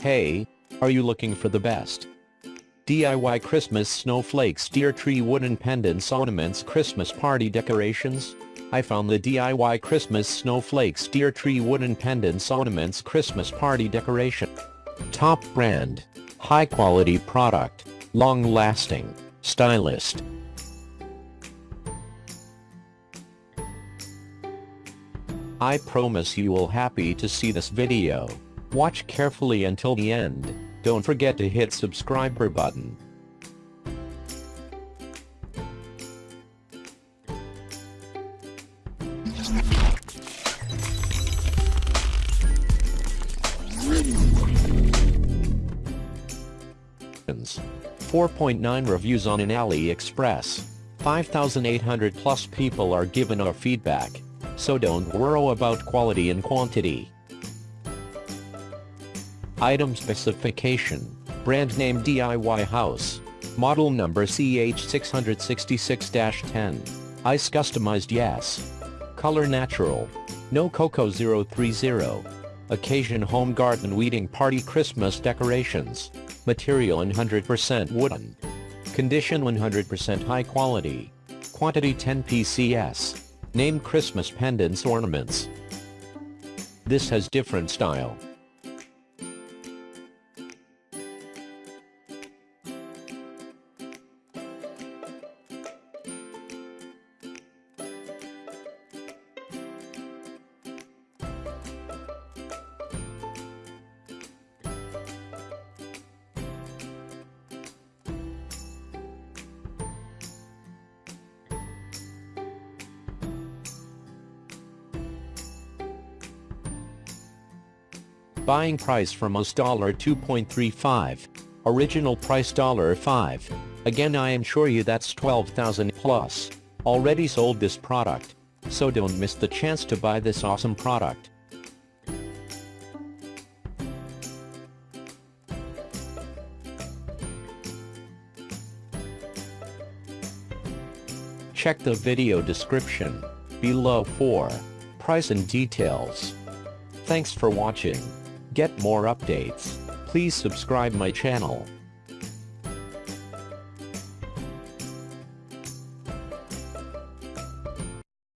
Hey, are you looking for the best? DIY Christmas snowflakes deer tree wooden pendants ornaments Christmas party decorations? I found the DIY Christmas snowflakes deer tree wooden pendants ornaments Christmas party decoration. Top brand. High quality product. Long lasting. Stylist. I promise you will happy to see this video. Watch carefully until the end. Don't forget to hit subscriber button. Four point nine reviews on an AliExpress. 5,800 plus people are given our feedback, so don't worry about quality and quantity. Item specification, brand name DIY house, model number CH666-10, ice customized yes, color natural, no cocoa 030, occasion home garden weeding party Christmas decorations, material 100% wooden, condition 100% high quality, quantity 10 PCS, name Christmas pendants ornaments. This has different style. Buying price from us $2.35. Original price dollar $5. Again I assure you that's 12,000 plus. Already sold this product. So don't miss the chance to buy this awesome product. Check the video description below for price and details. Thanks for watching. Get more updates. Please subscribe my channel.